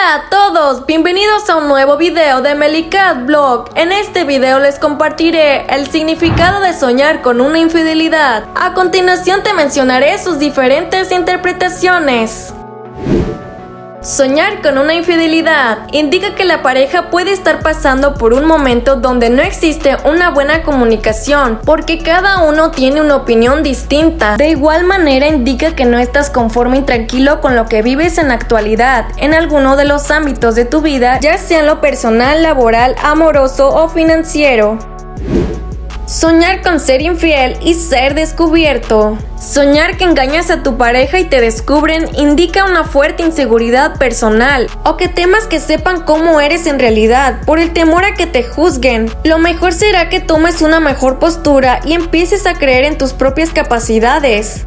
Hola a todos, bienvenidos a un nuevo video de Melicat Blog. En este video les compartiré el significado de soñar con una infidelidad. A continuación te mencionaré sus diferentes interpretaciones. Soñar con una infidelidad indica que la pareja puede estar pasando por un momento donde no existe una buena comunicación porque cada uno tiene una opinión distinta. De igual manera indica que no estás conforme y tranquilo con lo que vives en la actualidad en alguno de los ámbitos de tu vida, ya sea en lo personal, laboral, amoroso o financiero. Soñar con ser infiel y ser descubierto. Soñar que engañas a tu pareja y te descubren indica una fuerte inseguridad personal o que temas que sepan cómo eres en realidad por el temor a que te juzguen. Lo mejor será que tomes una mejor postura y empieces a creer en tus propias capacidades.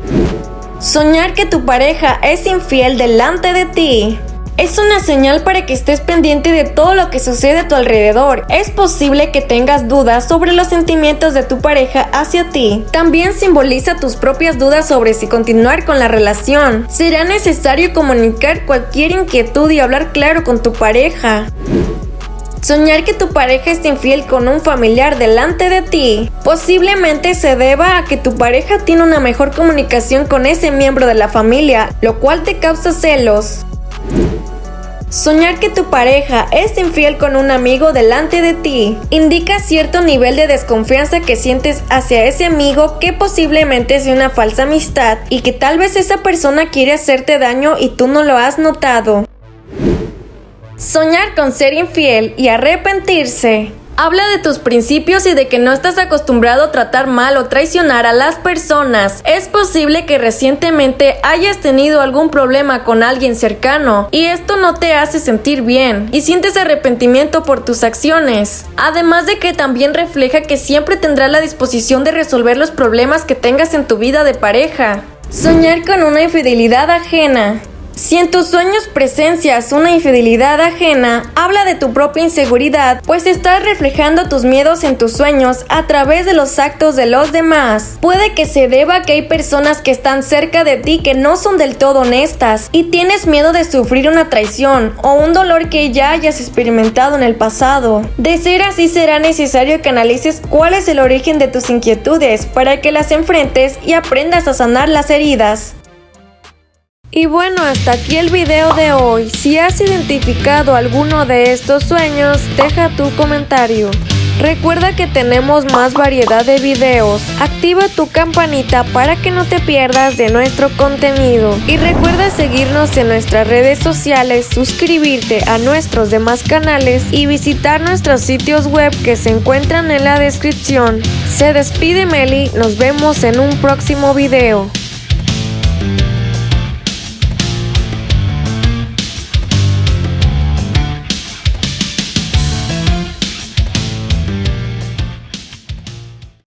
Soñar que tu pareja es infiel delante de ti. Es una señal para que estés pendiente de todo lo que sucede a tu alrededor. Es posible que tengas dudas sobre los sentimientos de tu pareja hacia ti. También simboliza tus propias dudas sobre si continuar con la relación. Será necesario comunicar cualquier inquietud y hablar claro con tu pareja. Soñar que tu pareja es infiel con un familiar delante de ti posiblemente se deba a que tu pareja tiene una mejor comunicación con ese miembro de la familia, lo cual te causa celos. Soñar que tu pareja es infiel con un amigo delante de ti indica cierto nivel de desconfianza que sientes hacia ese amigo que posiblemente sea una falsa amistad y que tal vez esa persona quiere hacerte daño y tú no lo has notado. Soñar con ser infiel y arrepentirse Habla de tus principios y de que no estás acostumbrado a tratar mal o traicionar a las personas. Es posible que recientemente hayas tenido algún problema con alguien cercano y esto no te hace sentir bien y sientes arrepentimiento por tus acciones. Además de que también refleja que siempre tendrás la disposición de resolver los problemas que tengas en tu vida de pareja. Soñar con una infidelidad ajena. Si en tus sueños presencias una infidelidad ajena, habla de tu propia inseguridad, pues estás reflejando tus miedos en tus sueños a través de los actos de los demás. Puede que se deba a que hay personas que están cerca de ti que no son del todo honestas y tienes miedo de sufrir una traición o un dolor que ya hayas experimentado en el pasado. De ser así será necesario que analices cuál es el origen de tus inquietudes para que las enfrentes y aprendas a sanar las heridas. Y bueno, hasta aquí el video de hoy. Si has identificado alguno de estos sueños, deja tu comentario. Recuerda que tenemos más variedad de videos. Activa tu campanita para que no te pierdas de nuestro contenido. Y recuerda seguirnos en nuestras redes sociales, suscribirte a nuestros demás canales y visitar nuestros sitios web que se encuentran en la descripción. Se despide Meli, nos vemos en un próximo video.